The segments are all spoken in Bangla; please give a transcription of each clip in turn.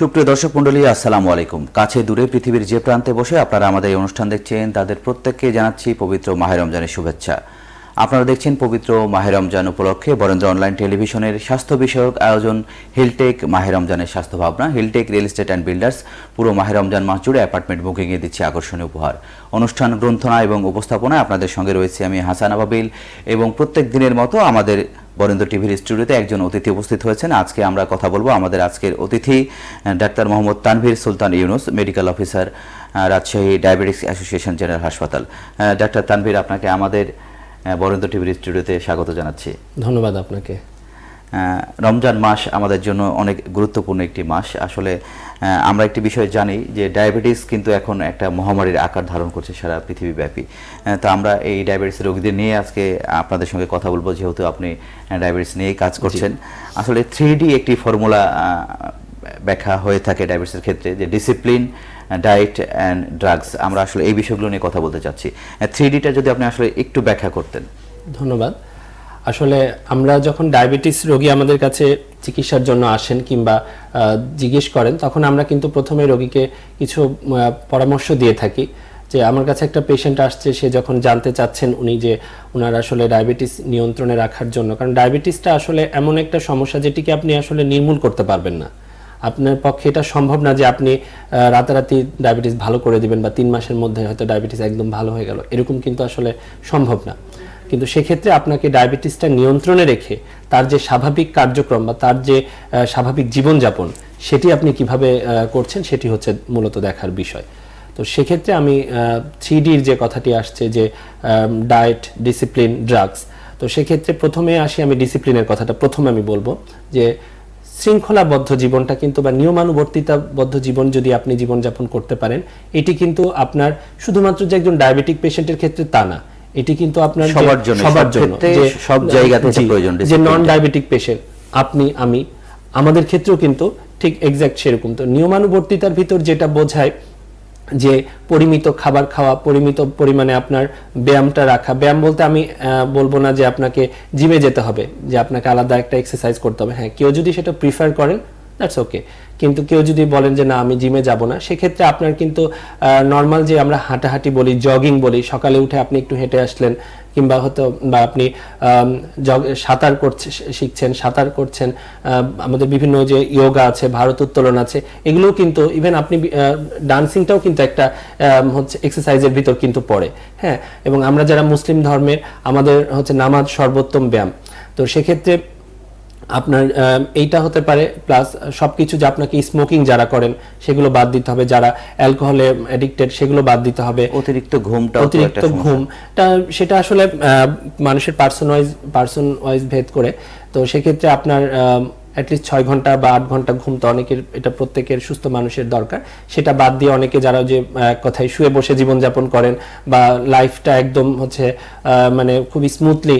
সুপ্রিয় দর্শক মন্ডলী আসসালামু আলাইকুম। কাছে দূরে পৃথিবীর যে প্রান্তে বসে আপনারা আমাদের এই অনুষ্ঠান দেখছেন, তাদের প্রত্যেককে জানাচ্ছি পবিত্র মাহে রমজানের শুভেচ্ছা। আপনারা দেখছেন পবিত্র মাহে রমজান উপলক্ষে বরেন্দ্র অনলাইন টেলিভিশনের স্বাস্থ্য বিষয়ক আয়োজন, হিলটেক মাহে রমজানের স্বাস্থ্য ভাবনা, Hilltech real estate and builders, পুরো মাহে রমজান মাস জুড়ে অ্যাপার্টমেন্ট বুকিংয়ে দিচ্ছে আকর্ষণীয় উপহার। অনুষ্ঠান গ্রন্থনা এবং উপস্থাপনায় আপনাদের সঙ্গে রয়েছে আমি হাসান আবাবিল এবং প্রত্যেক দিনের মতো আমাদের বরেন্দ্র টিভির স্টুডিওতে একজন অতিথি উপস্থিত হয়েছেন। আজকে আমরা কথা বলব আমাদের আজকের অতিথি doctor Mohammad Tanvir Sultan Yunus, medical officer Rajshahi diabetics association general হাসপাতাল। ডাক্তার তানভীর, আপনাকে আমাদের বরেন্দ্র টিভির স্টুডিওতে স্বাগত জানাচ্ছি। ধন্যবাদ আপনাকে। রমজান মাস আমাদের জন্য অনেক গুরুত্বপূর্ণ একটি মাস। আসলে আমরা একটি বিষয় জানি যে ডায়াবেটিস কিন্তু এখন একটা মহামারীর আকার ধারণ করছে সারা পৃথিবীব্যাপী। তো আমরা এই ডায়াবেটিস রোগীদের নিয়ে আজকে আপনাদের সঙ্গে কথা বলব যেহেতু আপনি ডায়াবেটিস নিয়েই কাজ করছেন। আসলে থ্রি একটি ফর্মুলা ব্যাখ্যা হয়ে থাকে ডায়াবেটিসের ক্ষেত্রে যে ডিসিপ্লিন ডায়েট অ্যান্ড ড্রাগস। আমরা আসলে এই বিষয়গুলো নিয়ে কথা বলতে চাচ্ছি। থ্রি ডিটা যদি আপনি আসলে একটু ব্যাখ্যা করতেন। ধন্যবাদ। আসলে আমরা যখন ডায়াবেটিস রোগী আমাদের কাছে চিকিৎসার জন্য আসেন কিংবা জিজ্ঞেস করেন, তখন আমরা কিন্তু প্রথমে রোগীকে কিছু পরামর্শ দিয়ে থাকি। যে আমার কাছে একটা পেশেন্ট আসছে, সে যখন জানতে চাচ্ছেন উনি যে ওনার আসলে ডায়াবেটিস নিয়ন্ত্রণে রাখার জন্য। কারণ ডায়াবেটিসটা আসলে এমন একটা সমস্যা যেটিকে আপনি আসলে নির্মূল করতে পারবেন না। আপনার পক্ষে এটা সম্ভব না যে আপনি রাতারাতি ডায়াবেটিস ভালো করে দিবেন বা তিন মাসের মধ্যে হয়তো ডায়াবেটিস একদম ভালো হয়ে গেল। এরকম কিন্তু আসলে সম্ভব না। কিন্তু সেক্ষেত্রে আপনাকে ডায়াবেটিসটা নিয়ন্ত্রণে রেখে তার যে স্বাভাবিক কার্যক্রম বা তার যে স্বাভাবিক জীবনযাপন, সেটি আপনি কীভাবে করছেন সেটি হচ্ছে মূলত দেখার বিষয়। তো সেক্ষেত্রে আমি থ্রি ডির যে কথাটি আসছে যে ডায়েট, ডিসিপ্লিন, ড্রাগস, তো সেক্ষেত্রে প্রথমে আসি আমি ডিসিপ্লিনের কথাটা প্রথমে আমি বলব যে, শৃঙ্খলাবদ্ধ জীবনটা কিন্তু বা নিয়মানুবর্তিতাবদ্ধ জীবন যদি আপনি জীবনযাপন করতে পারেন, এটি কিন্তু আপনার শুধুমাত্র যে একজন ডায়াবেটিক পেশেন্টের ক্ষেত্রে তা না। এটি কিন্তু আপনার সবার জন্য, সবার জন্য যে সব জায়গাতে প্রয়োজন, যে নন ডায়াবেটিক পেশেন্ট আপনি আমি আমাদের ক্ষেত্রেও কিন্তু ঠিক এক্সাক্ট সেরকম। তো নিয়মানুবর্তিতার ভিতর যেটা বোঝায় যে পরিমিত খাবার খাওয়া পরিমিত পরিমাণে আপনার ব্যায়ামটা রাখা ব্যায়াম বলতে আমি আহ, বলব না যে আপনাকে জিমে যেতে হবে যে আপনাকে আলাদা একটা এক্সারসাইজ করতে হবে। হ্যাঁ কেউ যদি সেটা প্রিফার করেন দ্যাটস ওকে কিন্তু কেউ যদি বলেন যে, না, আমি জিমে যাব না, সেক্ষেত্রে আপনার কিন্তু নর্মাল যে আমরা হাঁটাহাঁটি বলি জগিং বলি, সকালে উঠে আপনি একটু হেঁটে আসলেন, কিংবা হয়তো, বা আপনি সাঁতার করছে, শিখছেন, সাঁতার করছেন আমাদের বিভিন্ন যে ইয়োগা আছে, ভারত উত্তোলন আছে, এগুলোও কিন্তু ইভেন আপনি ডান্সিংটাও কিন্তু একটা হচ্ছে এক্সারসাইজের ভিতর কিন্তু পড়ে হ্যাঁ? এবং আমরা যারা মুসলিম ধর্মের, আমাদের হচ্ছে নামাজ সর্বোত্তম ব্যায়াম। তো সেক্ষেত্রে আপনার এইটা হতে পারে প্লাস সবকিছু যে আপনাকে স্মোকিং যারা করেন সেগুলো বাদ দিতে হবে। যারা অ্যালকোহলে অ্যাডিক্টেড সেগুলো বাদ দিতে হবে। অতিরিক্ত ঘুমটাও তো অতিরিক্ত ঘুম। তা সেটা আসলে মানুষের পার্সন ওয়াইজ পার্সন ওয়াইজ ভেদ করে। তো সেক্ষেত্রে আপনার অ্যাটলিস্ট ছয় ঘণ্টা বা আট ঘণ্টা ঘুম তো অনেকের এটা প্রত্যেকের সুস্থ মানুষের দরকার। সেটা বাদ দিয়ে অনেকে যারা যে কথায় শুয়ে বসে জীবনযাপন করেন বা লাইফটা একদম হচ্ছে আহ, মানে খুবই স্মুথলি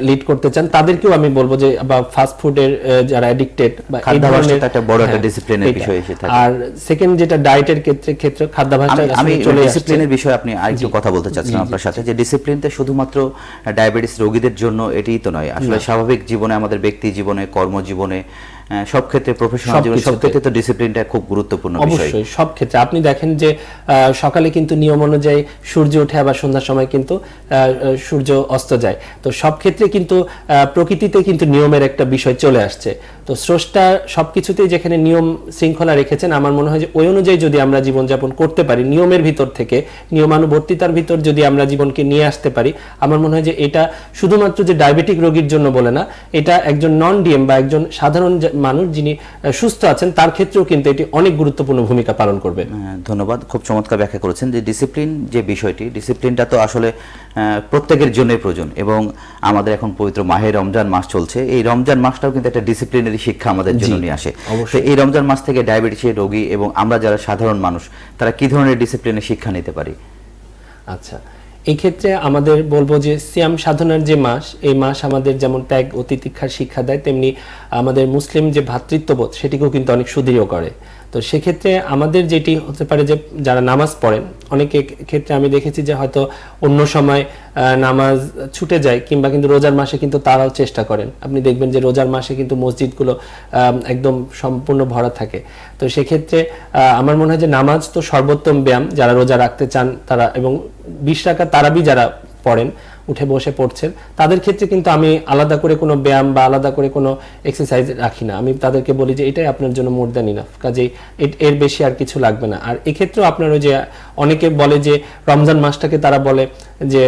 লিড করতে চান তাদেরকেও আমি বলব যে বা ফাস্ট ফুডের যারা অ্যাডিক্টেড বা এই ধরনের একটা বড় একটা হ্যাঁ। বিষয় এসে থাকে। আর সেকেন্ড যেটা ডায়েটের ক্ষেত্রে ক্ষেত্রে খাদ্যাভ্যাসটা আমি ডিসিপ্লিনের বিষয়ে আপনি আরেকটু কথা বলতে চাচ্ছিলাম আপনার সাথে যে ডিসিপ্লিনটা শুধুমাত্র ডায়াবেটিস রোগীদের জন্য এটি তো নয়। আসলে স্বাভাবিক জীবনে আমাদের ব্যক্তি জীবনে কর্মজীবনে সব ক্ষেত্রে প্রফেশনাল জীবনে সব ক্ষেত্রে। তো ডিসিপ্লিনটা খুব গুরুত্বপূর্ণ বিষয়। অবশ্যই সব ক্ষেত্রে। আপনি দেখেন যে আহ, সকালে কিন্তু নিয়ম অনুযায়ী সূর্য ওঠে আবার সন্ধ্যার সময় কিন্তু সূর্য অস্ত যায়। তো সব ক্ষেত্রে কিন্তু আহ, প্রকৃতিতে কিন্তু নিয়মের একটা বিষয় চলে আসছে। তো স্রষ্টা সব কিছুতেই যেখানে নিয়ম শৃঙ্খলা রেখেছেন আমার মনে হয় যে ওই অনুযায়ী যদি আমরা জীবনযাপন করতে পারি নিয়মের ভিতর থেকে নিয়মানুবর্তিতার ভিতর যদি আমরা জীবনকে নিয়ে আসতে পারি আমার মনে হয় যে এটা শুধুমাত্র যে ডায়াবেটিক রোগীর জন্য বলে না এটা একজন নন ডিএম বা একজন সাধারণ মানুষ যিনি সুস্থ আছেন তার ক্ষেত্রেও কিন্তু এটি অনেক গুরুত্বপূর্ণ ভূমিকা পালন করবে। হ্যাঁ, ধন্যবাদ। খুব চমৎকার ব্যাখ্যা করেছেন যে ডিসিপ্লিন যে বিষয়টি ডিসিপ্লিনটা তো আসলে প্রত্যেকের জন্যই প্রয়োজন এবং আমাদের এখন পবিত্র মাহে রমজান মাস চলছে। এই রমজান মাসটাও কিন্তু একটা ডিসিপ্লিনারি শিক্ষা আমাদের জন্য নিয়ে আসে। তো এই রমজান মাস থেকে ডায়াবেটিসের রোগী এবং আমরা যারা সাধারণ মানুষ তারা কি ধরনের ডিসিপ্লিনের শিক্ষা নিতে পারি? আচ্ছা এই ক্ষেত্রে আমাদের বলব যে সিয়াম সাধনার যে মাস এই মাস আমাদের যেমন ত্যাগ ও তিতিক্ষার শিক্ষা দেয় তেমনি আমাদের মুসলিম যে ভ্রাতৃত্ববোধ সেটিকেও কিন্তু অনেক সুদৃঢ় করে। তো সেক্ষেত্রে আমাদের যেটি হতে পারে যে যারা নামাজ পড়েন অনেক ক্ষেত্রে আমি দেখেছি যে হয়তো অন্য সময় নামাজ ছুটে যায় কিংবা কিন্তু রোজার মাসে কিন্তু তারাও চেষ্টা করেন। আপনি দেখবেন যে রোজার মাসে কিন্তু মসজিদগুলো একদম সম্পূর্ণ ভরা থাকে। তো সেক্ষেত্রে আমার মনে হয় যে নামাজ তো সর্বোত্তম ব্যায়াম যারা রোজা রাখতে চান তারা এবং বিশ টাকা তারাবি যারা পড়েন উঠে বসে পড়ছেন। তাদের ক্ষেত্রে কিন্তু আমি আলাদা করে কোনো ব্যায়াম বা আলাদা করে কোনো এক্সারসাইজ রাখি না। আমি তাদেরকে বলি যে, এটাই আপনার জন্য মোর দ্যান ইনাফ কাজেই এর বেশি আর কিছু লাগবে না। আর এক্ষেত্রেও আপনার ওই যে, অনেকে বলে যে, রমজান মাসটাকে তারা বলে যে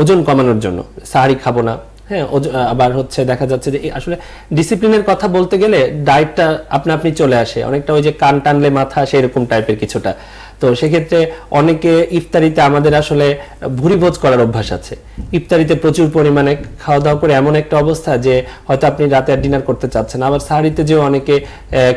ওজন কমানোর জন্য। সাহারি খাব না। হ্যাঁ আবার হচ্ছে দেখা যাচ্ছে যে আসলে ডিসিপ্লিনের কথা বলতে গেলে ডায়েটটা আপনা আপনি চলে আসে। অনেকটা ওই যে কান টানলে মাথা আসে এরকম টাইপের কিছুটা। তো সেক্ষেত্রে অনেকে ইফতারিতে আমাদের আসলে ভুরি ভোজ করার অভ্যাস আছে। ইফতারিতে প্রচুর পরিমাণে খাওয়া দাওয়া করে এমন একটা অবস্থা যে হয়তো আপনি রাতে আর ডিনার করতে চাচ্ছেন আবার সাহারিতে যেও অনেকে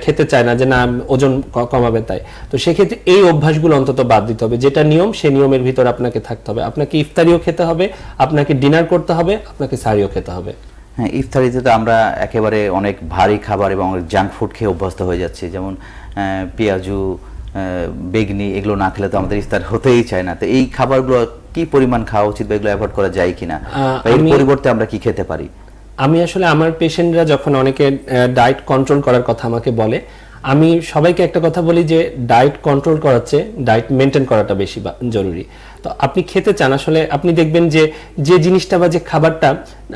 খেতে চায় না যে না, ওজন কমাবে তাই। তো সেক্ষেত্রে এই অভ্যাসগুলো অন্তত বাদ দিতে হবে। যেটা নিয়ম সেই নিয়মের ভিতর আপনাকে থাকতে হবে। আপনাকে ইফতারিও খেতে হবে, আপনাকে ডিনার করতে হবে, আপনাকে সাহারিও খেতে হবে। হ্যাঁ ইফতারিতে তো আমরা একেবারে অনেক ভারী খাবার এবং জাঙ্ক ফুড খেয়ে অভ্যস্ত হয়ে যাচ্ছি। যেমন পেঁয়াজু বেগনি এগুলো না খেলে তো আমাদের ইফতার হতেই চায় না। তো এই খাবারগুলো কি পরিমাণ খাওয়া উচিত বা এগুলো অ্যাভয়েড করা যায় কিনা? না এর পরিবর্তে আমরা কি খেতে পারি? আমি আসলে আমার পেশেন্টরা যখন অনেকে ডায়েট কন্ট্রোল করার কথা আমাকে বলে আমি সবাইকে একটা কথা বলি যে ডায়েট কন্ট্রোল করার চেয়ে ডায়েট মেনটেন করাটা বেশি জরুরি। আপনি খেতে চান আসলে আপনি দেখবেন যে যে জিনিসটা বা যে খাবারটা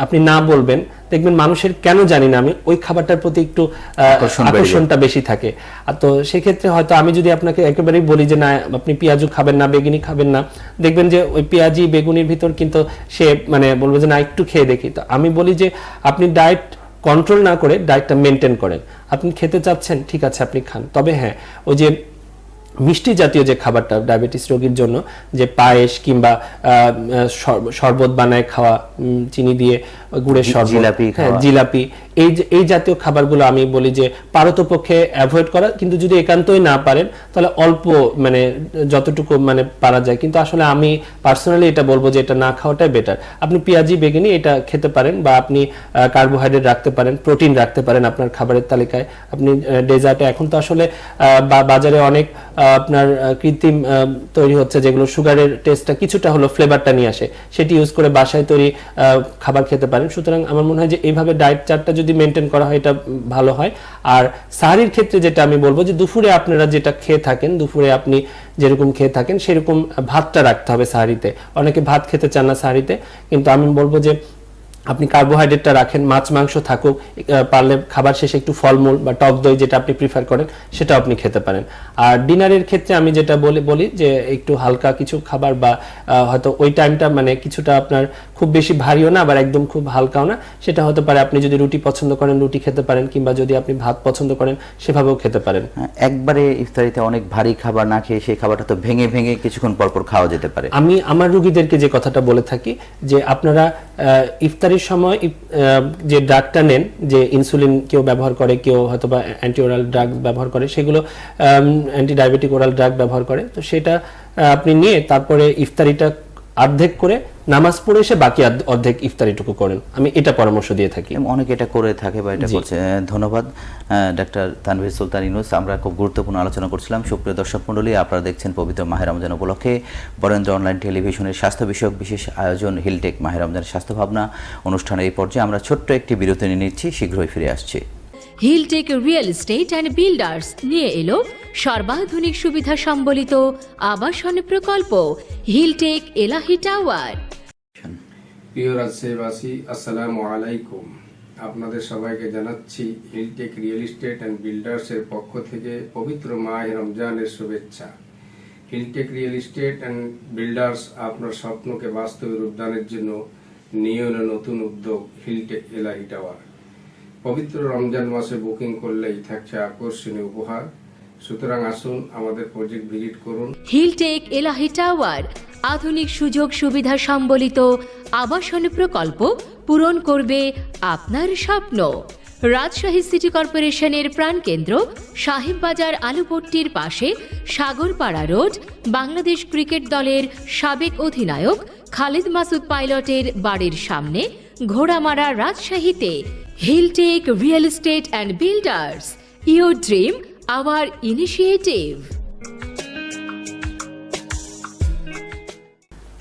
আপনি না বলবেন দেখবেন মানুষের কেন জানি না আমি ওই খাবারটার প্রতি একটু। আকর্ষণটা বেশি থাকে। আর তো সেক্ষেত্রে হয়তো আমি যদি আপনাকে একেবারেই বলি যে না আপনি পেঁয়াজু খাবেন না বেগুনি খাবেন না দেখবেন যে ওই পেঁয়াজি বেগুনির ভিতর কিন্তু সে মানে বলব যে না একটু খেয়ে দেখি। তো আমি বলি যে আপনি ডায়েট কন্ট্রোল না করে ডায়েটটা মেনটেন করেন। আপনি খেতে চাচ্ছেন ঠিক আছে আপনি খান। তবে হ্যাঁ ওই যে মিষ্টি জাতীয় যে খাবারটা, ডায়াবেটিস রোগীর জন্য, যে পায়েস কিংবা শরবত বানায় খাওয়া চিনি দিয়ে গুড়ের শরবত। জিলাপি হ্যাঁ, জিলাপি। এই যে- এই জাতীয় খাবারগুলো আমি বলি যে পারতপক্ষে অ্যাভয়েড করা কিন্তু যদি একান্তই না পারেন তাহলে অল্প মানে যতটুকু মানে পারা যায়। কিন্তু আসলে আমি পার্সোনালি এটা বলব যে এটা না খাওয়াটাই বেটার আপনি পেঁয়াজি বেগুনি এটা খেতে পারেন বা আপনি কার্বোহাইড্রেট রাখতে পারেন প্রোটিন রাখতে পারেন আপনার খাবারের তালিকায়। আপনি ডেজার্টে এখন তো আসলে আহ, বা- বাজারে অনেক আপনার কৃত্রিম তৈরি হচ্ছে যেগুলো সুগারের টেস্টটা কিছুটা হলো ফ্লেভারটা নিয়ে আসে। সেটি ইউজ করে বাসায় তৈরি আহ, খাবার খেতে পারেন। সুতরাং আমার মনে হয় যে এইভাবে ডায়েট চার্টটা যদি মেনটেন করা হয়, এটা ভালো হয়। আর সাহারির ক্ষেত্রে যেটা আমি বলব যে দুপুরে আপনারা যেটা খেয়ে থাকেন, দুপুরে আপনি যেরকম খেয়ে থাকেন, সেরকম ভাতটা রাখতে হবে সাহারিতে। অনেকে ভাত খেতে চান না সাহারিতে। কিন্তু আমি বলব যে আপনি কার্বোহাইড্রেটটা রাখেন মাছ মাংস থাকুক পারলে খাবার শেষে একটু ফলমূল বা টক দই যেটা আপনি প্রিফার করেন সেটা আপনি খেতে পারেন। আর ডিনারের ক্ষেত্রে আমি যেটা বলি বলি যে একটু হালকা কিছু খাবার বা হয়তো ওই টাইমটা মানে কিছুটা আপনার খুব বেশি ভারীও না আবার একদম খুব হালকাও না সেটা হতে পারে আপনি যদি রুটি পছন্দ করেন রুটি খেতে পারেন কিংবা যদি আপনি ভাত পছন্দ করেন সেভাবেও খেতে পারেন। হ্যাঁ, একবারে ইফতারিতে অনেক ভারী খাবার না খেয়ে সেই খাবারটা তো ভেঙে ভেঙে কিছুক্ষণ পর পর খাওয়া যেতে পারে। আমি আমার রুগীদেরকে যে কথাটা বলে থাকি যে আপনারা ইফতারির সময় যে ড্রাগটা নেন, যে ইনসুলিন কেউ ব্যবহার করে, কেউ হয়তো বা অ্যান্টি ওরাল ড্রাগ ব্যবহার করে, সেগুলো অ্যান্টি ডায়াবেটিক ওরাল ড্রাগ ব্যবহার করে, তো সেটা আপনি নিয়ে তারপরে ইফতারিটা অর্ধেক করে নামাজ পড়ে এসে বাকি অর্ধেক ইফতারিটুকু করেন। আমি এটা পরামর্শ দিয়ে থাকি। অনেকে এটা করে থাকে বা এটা। করছে। ধন্যবাদ ডাক্তার তানভীর সুলতান ইনুস আমরা খুব গুরুত্বপূর্ণ আলোচনা করছিলাম। সুপ্রিয় দর্শক মণ্ডলী আপনারা দেখছেন পবিত্র মাহের রমজান উপলক্ষে বরেন্দ্র অনলাইন টেলিভিশনের স্বাস্থ্য বিষয়ক বিশেষ আয়োজন হিলটেক মাহের রমজানের স্বাস্থ্য ভাবনা অনুষ্ঠানের এই পর্যায়ে আমরা ছোট্ট একটি বিরতি নিয়ে নিচ্ছি। শীঘ্রই ফিরে আসছি। Hilltech real estate and builders নিয়ে এলো। সর্বাধুনিক সুবিধা সম্বলিত আবাসন প্রকল্প। হিলটেক এলাহি টাওয়ার প্রিয় রাজশাহীবাসী আসসালামু আলাইকুম। আপনাদের সবাইকে জানাচ্ছি হিলটেক রিয়েল এস্টেট অ্যান্ড বিল্ডার্সের পক্ষ থেকে পবিত্র মাহ রমজানের শুভেচ্ছা। Hilltech real estate and builders আপনার স্বপ্নকে বাস্তবে রূপদানের জন্য নিয়ে নতুন উদ্যোগ। হিলটেক এলাহি টাওয়ার পবিত্র রমজান মাসে বুকিং করলেই থাকছে আকর্ষণীয় উপহার। সুতরাং আসুন আমাদের প্রজেক্ট ভিজিট করুন। হিলটেক এলাহি টাওয়ার, আধুনিক সুযোগ সুবিধা সম্বলিত আবাসন প্রকল্প পূরণ করবে আপনার স্বপ্ন। রাজশাহী সিটি কর্পোরেশনের প্রাণকেন্দ্র সাহেববাজার আলুপট্টির পাশে সাগরপাড়া রোড, বাংলাদেশ ক্রিকেট দলের সাবেক অধিনায়ক খালিদ মাসুদ পাইলটের বাড়ির সামনে ঘোড়ামারা রাজশাহীতে। Hilltech Real Estate and Builders, your dream, our initiative.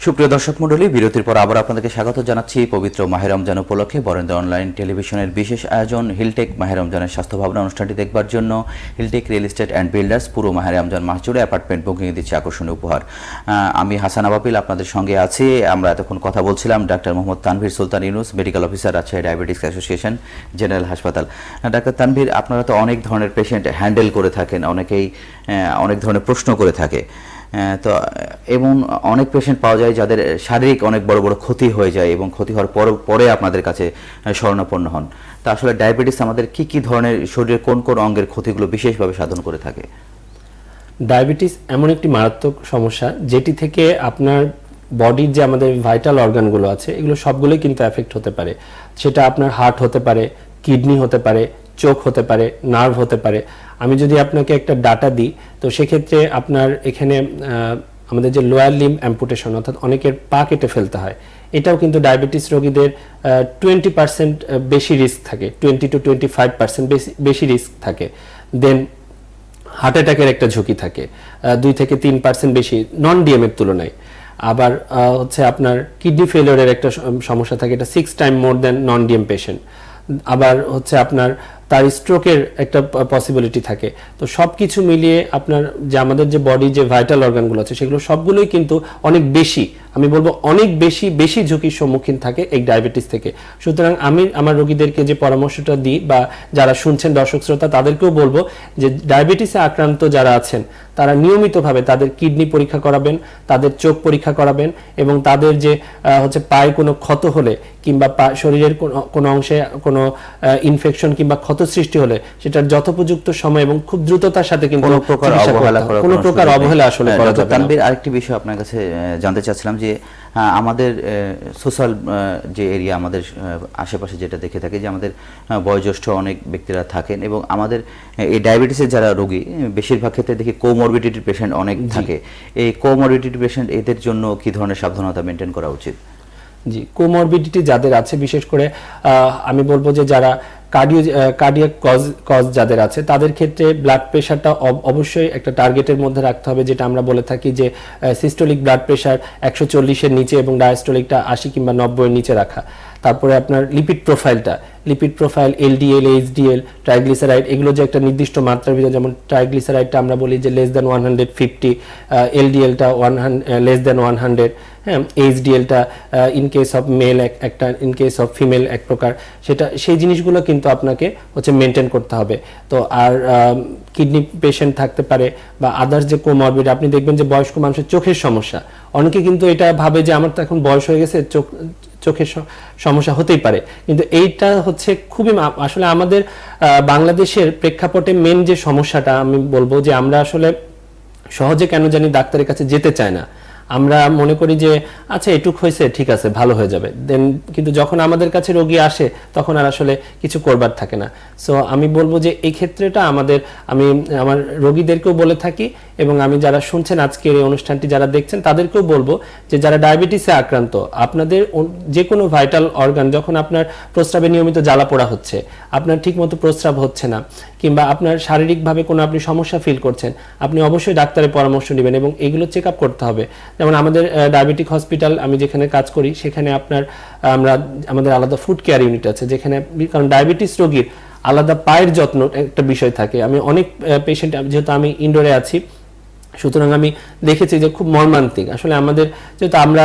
সুপ্রিয় দর্শক মন্ডলী বিরতির পর আবার আপনাদেরকে স্বাগত জানাচ্ছি পবিত্র মাহেরমজান উপলক্ষে। বরেন্দ্র অনলাইন টেলিভিশনের বিশেষ আয়োজন হিলটেক মাহেরমজানের স্বাস্থ্য ভাবনা অনুষ্ঠানটি দেখবার জন্য Hilltech real estate and builders পুরো মাহেরমজান মাস জুড়ে অ্যাপার্টমেন্ট বুকিং দিচ্ছে আকর্ষণীয় উপহার। আমি হাসান আবাবিল আপনাদের সঙ্গে আছি। আমরা এতক্ষণ কথা বলছিলাম doctor Mohammad Tanvir, Sultan Yunus, medical officer আছে ডায়াবেটিস অ্যাসোসিয়েশন জেনারেল হাসপাতাল ডাক্তার তানভীর, আপনারা তো অনেক ধরনের পেশেন্ট হ্যান্ডেল করে থাকেন, অনেকেই অনেক ধরনের প্রশ্ন করে থাকে। তো এবং অনেক পেশেন্ট পাওয়া যায় যাদের শারীরিক অনেক বড় বড় ক্ষতি হয়ে যায় এবং ক্ষতি হওয়ার পর পরে আপনাদের কাছে আহ, শরণাপন্ন হন। তা আসলে ডায়াবেটিস আমাদের কি কি ধরনের শরীরের কোন কোন অঙ্গের ক্ষতিগুলো বিশেষভাবে সাধন করে থাকে? ডায়াবেটিস এমন একটি মারাত্মক সমস্যা যেটি থেকে আপনার বডির যে আমাদের ভাইটাল অর্গানগুলো আছে এগুলো সবগুলোই কিন্তু এফেক্ট হতে পারে। সেটা আপনার হার্ট হতে পারে কিডনি হতে পারে চোখ হতে পারে নার্ভ হতে পারে। আমি যদি আপনাকে একটা ডাটা দিই, তো সেক্ষেত্রে আপনার এখানে আমাদের যে লোয়ার লিম অ্যাম্পুটেশন অর্থাৎ অনেকের পা কেটে ফেলতে হয়, এটাও কিন্তু ডায়াবেটিস রোগীদের টোয়েন্টি পার্সেন্ট বেশি রিস্ক থাকে twenty two twenty five percent বেশি রিস্ক থাকে। দেন হার্ট অ্যাটাকের একটা ঝুঁকি থাকে দুই থেকে তিন পার্সেন্ট বেশি নন ডিএমের তুলনায়। আবার হচ্ছে আপনার কিডনি ফেলিওরের একটা সমস্যা থাকে, এটা six time more than non DM patient আবার হচ্ছে আপনার তার স্ট্রোকের একটা পসিবিলিটি থাকে। তো সব কিছু মিলিয়ে আপনার যে আমাদের যে বডি যে ভাইটাল অর্গানগুলো আছে, সেগুলো সবগুলোই কিন্তু অনেক বেশি, আমি বলব অনেক বেশি বেশি ঝুঁকির সম্মুখীন থাকে এই ডায়াবেটিস থেকে। সুতরাং আমি আমার রোগীদেরকে যে পরামর্শটা দিই বা যারা শুনছেন দর্শক শ্রোতা, তাদেরকেও বলব যে ডায়াবেটিসে আক্রান্ত যারা আছেন তারা নিয়মিতভাবে তাদের কিডনি পরীক্ষা করাবেন তাদের চোখ পরীক্ষা করাবেন এবং তাদের যে হচ্ছে পায়ে কোনো ক্ষত হলে কিংবা শরীরের কোনো- কোনো অংশে কোনো ইনফেকশন কিংবা ক্ষত সৃষ্টি হলে সেটার যথোপযুক্ত সময় এবং খুব দ্রুততার সাথে কিন্তু কোনো প্রকার অবহেলা হবে। কোনো কোনো প্রকার অবহেলা আসলে হ্যাঁ, করা যাবে না আরেকটি বিষয় আপনার কাছে জানতে চাচ্ছিলাম যে আমাদের সোশ্যাল যে এরিয়া আমাদের আশেপাশে যেটা দেখে থাকে যে আমাদের বয়োজ্যেষ্ঠ অনেক ব্যক্তিরা থাকেন এবং আমাদের এই ডায়াবেটিসের যারা রোগী বেশিরভাগ ক্ষেত্রে দেখি কোমরবিডিটির পেশেন্ট অনেক থাকে। এই কোমরবিডিটি পেশেন্ট এদের জন্য কি ধরনের সাবধানতা মেনটেন করা উচিত? জি কোমরবিডিটি যাদের আছে, বিশেষ করে আমি বলব যে যারা কার্ডিও কার্ডিয়াক কজ কজ যাদের আছে, তাদের ক্ষেত্রে ব্লাড প্রেশারটা অবশ্যই একটা টার্গেটের মধ্যে রাখতে হবে, যেটা আমরা বলে থাকি যে সিস্টোলিক ব্লাড প্রেশার একশো চল্লিশের নিচে এবং ডায়াস্টোলিকটা আশি কিংবা নব্বইয়ের নিচে রাখা। তারপরে আপনার লিপিড প্রোফাইলটা lipid profile LDL HDL triglyceride এগুলো যে একটা নির্দিষ্ট মাত্রার ভিতরে, যেমন ট্রাইগ্লিসারাইডটা আমরা বলি যে less than one hundred fifty এলডিএলটা one less than one hundred হ্যাঁ এইচডিএলটা ইন কেস অফ মেল একটা ইন কেস অফ ফিমেল এক প্রকার। সেটা, সেই জিনিসগুলো কিন্তু আপনাকে হচ্ছে মেনটেন করতে হবে। তো আর কিডনি পেশেন্ট থাকতে পারে বা আদার্স যে কোমরবিড আপনি দেখবেন যে বয়স্ক মানুষের চোখের সমস্যা। অনেকে কিন্তু এটা ভাবে যে আমার তো এখন বয়স হয়ে গেছে, চোখ, চোখের সমস্যা হতেই পারে। কিন্তু এইটা হচ্ছে খুবই আসলে আমাদের বাংলাদেশের প্রেক্ষাপটে মেন যে সমস্যাটা আমি বলব যে আমরা আসলে সহজে কেন জানি ডাক্তারের কাছে যেতে চায় না। আমরা মনে করি যে আচ্ছা এটুক হয়েছে, ঠিক আছে, ভালো হয়ে যাবে। দেন কিন্তু যখন আমাদের কাছে রোগী আসে, তখন আর আসলে কিছু করবার থাকে না। সো আমি বলব যে, এই ক্ষেত্রেটা আমাদের, আমি, আমার রোগীদেরকেও বলে থাকি এবং আমি যারা শুনছেন আজকের এই অনুষ্ঠানটি, যারা দেখছেন, তাদেরকেও বলব যে, যারা ডায়াবেটিসে আক্রান্ত, আপনাদের যে কোনো ভাইটাল অর্গান, যখন আপনার প্রস্রাবে নিয়মিত জ্বালা পোড়া হচ্ছে, আপনার ঠিকমতো প্রস্রাব হচ্ছে না, কিংবা আপনার শারীরিকভাবে কোনো আপনি সমস্যা ফিল করছেন, আপনি অবশ্যই ডাক্তারের পরামর্শ নেবেন এবং এগুলো চেক করতে হবে। যেমন আমাদের ডায়াবেটিক হসপিটাল আমি যেখানে কাজ করি, সেখানে আপনার, আমরা, আমাদের আলাদা ফুড কেয়ার ইউনিট আছে, যেখানে, কারণ ডায়াবেটিস রোগীর আলাদা পায়ের যত্ন একটা বিষয় থাকে। আমি অনেক পেশেন্ট যেহেতু আমি ইনডোরে আছি, সুতরাং আমি দেখেছি যে খুব মর্মান্তিক। আসলে আমাদের, যেহেতু আমরা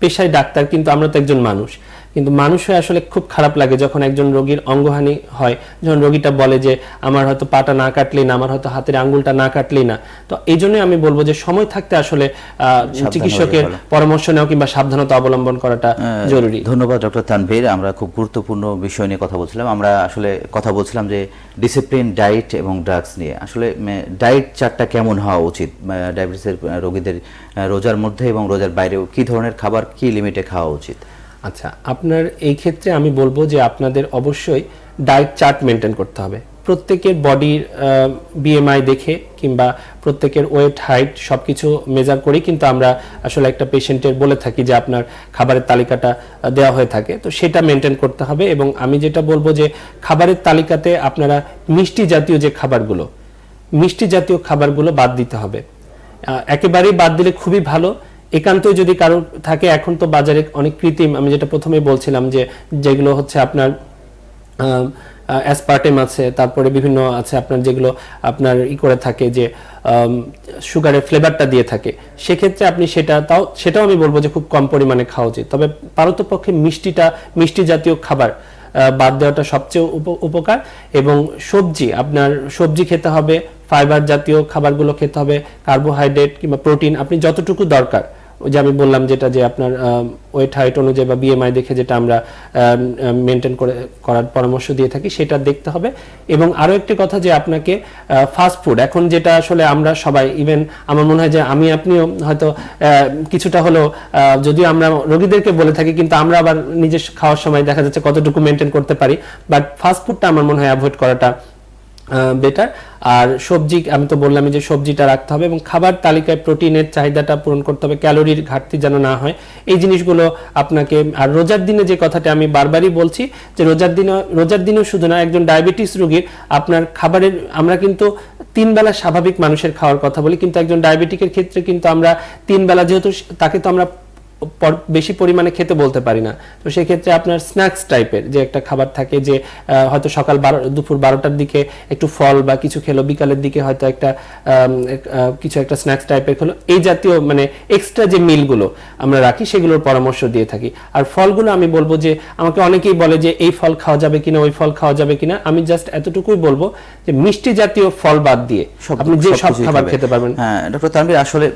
পেশায় ডাক্তার, কিন্তু আমরা তো একজন মানুষ। কিন্তু মানুষ হয়ে আসলে খুব খারাপ লাগে যখন একজন রোগীর অঙ্গহানি হয়। যখন রোগীটা বলে যে আমার হয়তো পাটা না কাটলেই না আমার হয়তো হাতের আঙ্গুলটা না কাটলেই না। তো এই জন্যই আমি বলব যে সময় থাকতে আসলে চিকিৎসকের পরামর্শ নেওয়া কিংবা সাবধানতা অবলম্বন করাটা জরুরি। ধন্যবাদ ডক্টর তানভীর। আমরা খুব গুরুত্বপূর্ণ বিষয় নিয়ে কথা বলছিলাম। আমরা আসলে কথা বলছিলাম যে ডিসিপ্লিন ডায়েট এবং ড্রাগস নিয়ে। আসলে ডায়েট চারটা কেমন হওয়া উচিত? ডায়াবেটিসের রোগীদের রোজার মধ্যে এবং রোজার বাইরেও কি ধরনের খাবার কি লিমিটে খাওয়া উচিত? আচ্ছা আপনার এই ক্ষেত্রে আমি বলব যে আপনাদের অবশ্যই ডায়েট চার্ট মেনটেন করতে হবে। প্রত্যেকের বডির বিএমআই দেখে কিংবা প্রত্যেকের ওয়েট হাইট সব কিছু মেজার করেই কিন্তু আমরা আসলে একটা পেশেন্টের বলে থাকি যে আপনার খাবারের তালিকাটা দেওয়া হয়ে থাকে। তো সেটা মেনটেন করতে হবে এবং আমি যেটা বলব যে খাবারের তালিকাতে আপনারা মিষ্টি জাতীয় যে খাবারগুলো, মিষ্টি জাতীয় খাবারগুলো বাদ দিতে হবে। একেবারেই বাদ দিলে খুবই ভালো। একান্তই যদি কারও থাকে, এখন তো বাজারে অনেক কৃত্রিম, আমি যেটা প্রথমে বলছিলাম যে যেগুলো হচ্ছে আপনার অ্যাসপার্টেম আছে, তারপরে বিভিন্ন আছে আপনার যেগুলো আপনার ই করে থাকে যে সুগারের ফ্লেভারটা দিয়ে থাকে। সেক্ষেত্রে আপনি সেটা তাও, সেটাও আমি বলব যে খুব কম পরিমাণে খাওয়া উচিত। তবে পারতপক্ষে মিষ্টিটা, মিষ্টি জাতীয় খাবার বাদ দেওয়াটা সবচেয়ে উপ- উপকার। এবং সবজি, আপনার সবজি খেতে হবে ফাইবার জাতীয় খাবারগুলো খেতে হবে কার্বোহাইড্রেট কিংবা প্রোটিন আপনি যতটুকু দরকার। যে আমি বললাম যেটা যে আপনার ওয়েট হাইট অনুযায়ী বা বিএমআই দেখে যেটা আমরা মেনটেন করে করার পরামর্শ দিয়ে থাকি সেটা দেখতে হবে। এবং আরও একটি কথা যে আপনাকে ফাস্ট ফুড এখন যেটা আসলে আমরা সবাই ইভেন আমার মনে হয় যে আমি আপনিও হয়তো কিছুটা আহ, যদিও আমরা রোগীদেরকে বলে থাকি কিন্তু আমরা আবার নিজের খাওয়ার সময় দেখা যাচ্ছে কতটুকু মেনটেন করতে পারি। বাট ফাস্ট ফুডটা আমার মনে হয় অ্যাভয়েড করাটা বেটার আর সবজি, আমি তো বললামই যে সবজিটা রাখতে হবে এবং খাবার তালিকায় প্রোটিনের চাহিদাটা পূরণ করতে হবে, ক্যালোরির ঘাটতি যেন না হয়। এই জিনিসগুলো আপনাকে, আর রোজার দিনে যে কথাটা আমি বারবারই বলছি, যে রোজার দিনে, রোজার দিনেও শুধু না, একজন ডায়াবেটিস রোগীর আপনার খাবারের, আমরা কিন্তু তিন বেলা স্বাভাবিক মানুষের খাওয়ার কথা বলি, কিন্তু একজন ডায়াবেটিকের ক্ষেত্রে কিন্তু আমরা তিন বেলা যেহেতু তাকে তো আমরা বেশি পরিমাণে খেতে বলতে পারি না। তো সেক্ষেত্রে আপনার স্ন্যাক্স টাইপের যে একটা খাবার থাকে যে হয়তো সকাল বারো দুপুর বারোটার দিকে একটু ফল বা কিছু খেলো বিকালের দিকে হয়তো একটা কিছু একটা স্ন্যাক্স টাইপের খেলো এই জাতীয় মানে এক্সট্রা যে মিলগুলো আমরা রাখি সেগুলোর পরামর্শ দিয়ে থাকি। আর ফলগুলো আমি বলব যে আমাকে অনেকেই বলে যে এই ফল খাওয়া যাবে কিনা ওই ফল খাওয়া যাবে কিনা? আমি জাস্ট এতটুকুই বলব যে মিষ্টি জাতীয় ফল বাদ দিয়ে আপনি যে সব খাবার খেতে পারবেন। হ্যাঁ ডক্টর তানভীর আসলে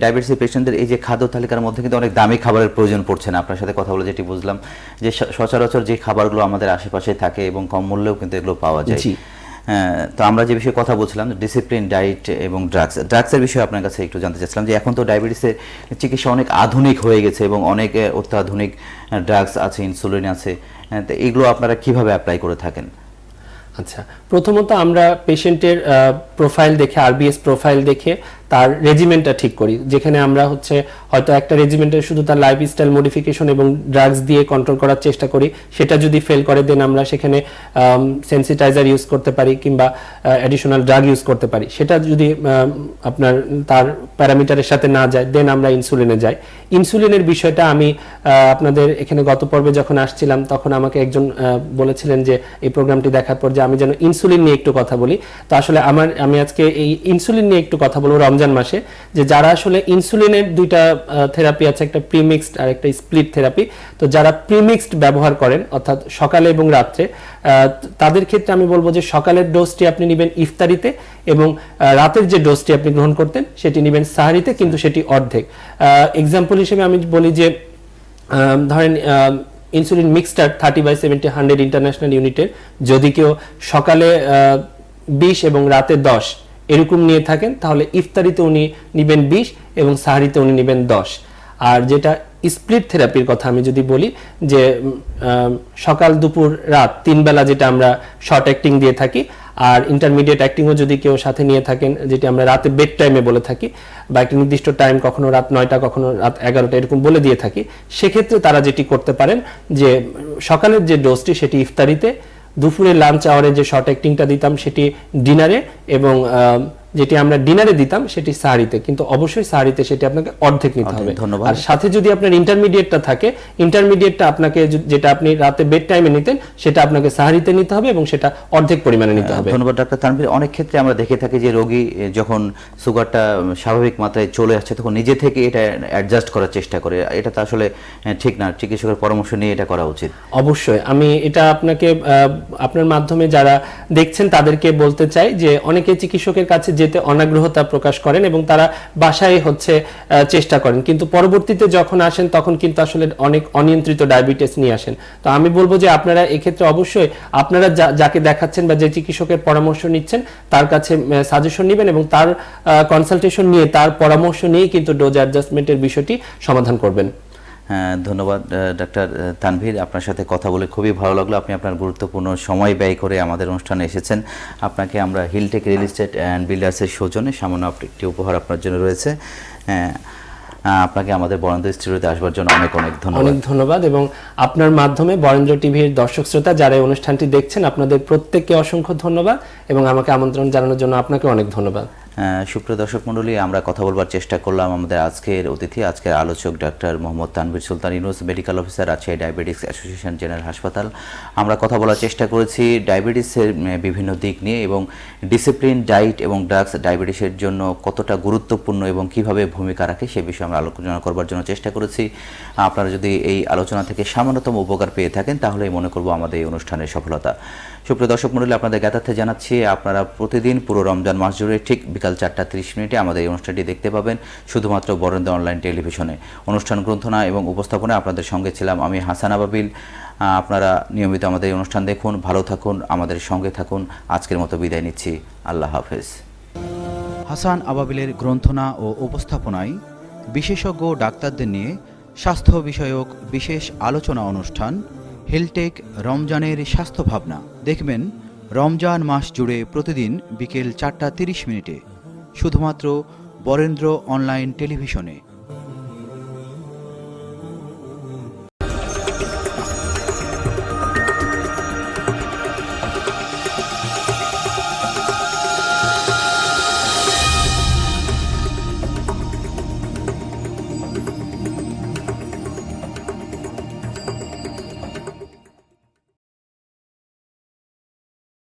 ডায়াবেটিস পেশেন্টদের এই যে খাদ্য তালিকার মধ্যে কিন্তু অনেক দামি খাবারের প্রয়োজন পড়ছে না। আপনার সাথে কথা বলে যেটি বুঝলাম যে সচরাচর যে খাবারগুলো আমাদের আশেপাশে থাকে এবং কম মূল্যেও কিন্তু এগুলো পাওয়া যায়। হ্যাঁ, তো আমরা যে বিষয়ে কথা বলছিলাম ডিসিপ্লিন ডায়েট এবং ড্রাগস ড্রাগসের বিষয়ে আপনার কাছে একটু জানতে চাচ্ছিলাম যে এখন তো ডায়াবেটিসের চিকিৎসা অনেক আধুনিক হয়ে গেছে এবং অনেক অত্যাধুনিক ড্রাগস আছে ইনসুলিন আছে হ্যাঁ, তো এগুলো আপনারা কীভাবে অ্যাপ্লাই করে থাকেন? আচ্ছা প্রথমত আমরা পেশেন্টের প্রোফাইল দেখে আরবিএস প্রোফাইল দেখে তার রেজিমেন্টটা ঠিক করি। যেখানে আমরা হচ্ছে হয়তো একটা রেজিমেন্টের শুধু তার লাইফস্টাইল মডিফিকেশন এবং ড্রাগস দিয়ে কন্ট্রোল করার চেষ্টা করি। সেটা যদি ফেল করে দেন আমরা সেখানে সেন্সিটাইজার ইউজ করতে পারি কিংবা অ্যাডিশনাল ড্রাগ ইউজ করতে পারি। সেটা যদি আপনার তার প্যারামিটারের সাথে না যায় দেন আমরা ইনসুলিনে যাই। ইনসুলিনের বিষয়টা আমি আপনাদের এখানে গত পর্বে যখন আসছিলাম, তখন আমাকে একজন বলেছিলেন যে এই প্রোগ্রামটি দেখার পর যে আমি যেন ইনসুলিন নিয়ে একটু কথা বলি। তো আসলে আমার, আমি আজকে এই ইনসুলিন নিয়ে একটু কথা বলব। রমজান মাসে, যে যারা আসলে ইনসুলিনের দুইটা থেরাপি আছে, একটা প্রিমিক্সড আর একটা স্প্লিট থেরাপি তো যারা প্রিমিক্সড ব্যবহার করেন, অর্থাৎ সকালে এবং রাত্রে তাদের ক্ষেত্রে আমি বলব যে সকালের ডোজটি আপনি নেবেন ইফতারিতে এবং রাতের যে ডোজটি আপনি গ্রহণ করতেন, সেটি নেবেন সাহারিতে, কিন্তু সেটি অর্ধেক। এক্সাম্পল হিসেবে আমি বলি যে ধরেন insulin mixtard thirty by seventy hundred international ইউনিটের যদি কেউ সকালে বিশ এবং রাতে দশ এরকম নিয়ে থাকেন, তাহলে ইফতারিতে উনি নেবেন বিশ এবং সাহারিতে উনি নেবেন দশ। আর যেটা স্প্লিট থেরাপির কথা আমি যদি বলি, যে সকাল, দুপুর, রাত তিন বেলা যেটা আমরা শর্ট অ্যাক্টিং দিয়ে থাকি, আর ইন্টারমিডিয়েট অ্যাক্টিংও যদি কেউ সাথে নিয়ে থাকেন, যেটি আমরা রাতে বেড টাইমে বলে থাকি, বা একটা নির্দিষ্ট টাইম কখনো রাত নয়টা, কখনো রাত এগারোটা এরকম বলে দিয়ে থাকি, সেক্ষেত্রে তারা যেটি করতে পারেন, যে, সকালের যে ডোজটি, সেটি ইফতারিতে দুপুরে লাঞ্চ আওয়ারে যে শর্ট অ্যাক্টিংটা দিতাম সেটি ডিনারে এবং যেটি আমরা ডিনারে দিতাম সেটি সাহারিতে। কিন্তু অবশ্যই সাহারিতে সেটি আপনাকে অর্ধেক নিতে হবে। ধন্যবাদ। আর সাথে যদি আপনার ইন্টারমিডিয়েটটা থাকে ইন্টারমিডিয়েটটা আপনাকে যেটা আপনি রাতে বেড টাইমে নিতেন সেটা আপনাকে সাহারিতে নিতে হবে এবং সেটা অর্ধেক পরিমাণে নিতে হবে। ধন্যবাদ ডাক্তার তানভীর। অনেক ক্ষেত্রে আমরা দেখে থাকি যে রোগী যখন সুগারটা স্বাভাবিক মাত্রায় চলে আসছে তখন নিজে থেকে এটা অ্যাডজাস্ট করার চেষ্টা করে। এটা তো আসলে ঠিক না। চিকিৎসকের পরামর্শ নিয়ে এটা করা উচিত। অবশ্যই। আমি এটা আপনাকে আহ, আপনার মাধ্যমে যারা দেখছেন তাদেরকে বলতে চাই যে অনেকে চিকিৎসকের কাছে যেতে অনাগ্রহতা প্রকাশ করেন এবং তারা বাসায় হচ্ছে চেষ্টা করেন। কিন্তু পরবর্তীতে যখন আসেন, তখন কিন্তু আসলে অনেক অনিয়ন্ত্রিত ডায়াবেটিস নিয়ে আসেন। তো আমি বলব যে আপনারা এক্ষেত্রে অবশ্যই আপনারা যাকে দেখাচ্ছেন বা যে চিকিৎসকের পরামর্শ নিচ্ছেন, তার কাছে সাজেশন নেবেন এবং তার কনসালটেশন নিয়ে, তার পরামর্শ নিয়ে কিন্তু ডোজ অ্যাডজাস্টমেন্টের বিষয়টি সমাধান করবেন। ধন্যবাদ আহ, ডাক্তার তানভীর। আপনার সাথে কথা বলে খুবই ভালো লাগল। আপনি আপনার গুরুত্বপূর্ণ সময় ব্যয় করে আমাদের অনুষ্ঠানে এসেছেন। আপনাকে আমরা হিলটেক রিয়েল এস্টেট অ্যান্ড বিল্ডার্সের সৌজনে সামান্য একটি উপহার আপনার জন্য রয়েছে। হ্যাঁ আপনাকে আমাদের বরেন্দ্র স্টুডিওতে আসবার জন্য অনেক অনেক ধন্যবাদ। অনেক ধন্যবাদ এবং আপনার মাধ্যমে বরেন্দ্র টিভির দর্শক শ্রোতা যারা এই অনুষ্ঠানটি দেখছেন আপনাদের প্রত্যেককে অসংখ্য ধন্যবাদ এবং আমাকে আমন্ত্রণ জানানোর জন্য আপনাকে অনেক ধন্যবাদ। সুপ্রিয় দর্শক মণ্ডলী, আমরা কথা বলবার চেষ্টা করলাম আমাদের আজকের অতিথি। আজকের আলোচক doctor Mohammad Tanvir Sultan Yunus, medical officer আছে ডায়াবেটিক্স অ্যাসোসিয়েশন জেনারেল হাসপাতাল। আমরা কথা বলার চেষ্টা করেছি ডায়াবেটিসের বিভিন্ন দিক নিয়ে এবং ডিসিপ্লিন, ডায়েট এবং ড্রাগস ডায়াবেটিসের জন্য কতটা গুরুত্বপূর্ণ এবং কীভাবে ভূমিকা রাখে সে বিষয়ে আমরা আলোচনা করবার জন্য চেষ্টা করেছি। আপনারা যদি এই আলোচনা থেকে সামান্যতম উপকার পেয়ে থাকেন, তাহলেই মনে করব আমাদের এই অনুষ্ঠানের সফলতা। সুপ্রিয় দর্শক মণ্ডলী আপনাদের জ্ঞাতার্থে জানাচ্ছি, আপনারা প্রতিদিন পুরো রমজান মাস জুড়ে ঠিক বিকাল চারটা তিরিশ মিনিটে আমাদের এই অনুষ্ঠানটি দেখতে পাবেন, শুধুমাত্র বরেন্দ্র অনলাইন টেলিভিশনে। অনুষ্ঠান গ্রন্থনা এবং উপস্থাপনায় আপনাদের সঙ্গে ছিলাম আমি হাসান আবাবিল। আপনারা নিয়মিত আমাদের এই অনুষ্ঠান দেখুন, ভালো থাকুন, আমাদের সঙ্গে থাকুন। আজকের মতো বিদায় নিচ্ছি, আল্লাহ হাফেজ। হাসান আবাবিলের গ্রন্থনা ও উপস্থাপনায় বিশেষজ্ঞ ডাক্তারদের নিয়ে স্বাস্থ্য বিষয়ক বিশেষ আলোচনা অনুষ্ঠান হেলটেক রমজানের স্বাস্থ্য ভাবনা দেখবেন, রমজান মাস জুড়ে প্রতিদিন বিকেল চারটা তিরিশ মিনিটে। শুধুমাত্র বরেন্দ্র অনলাইন টেলিভিশনে।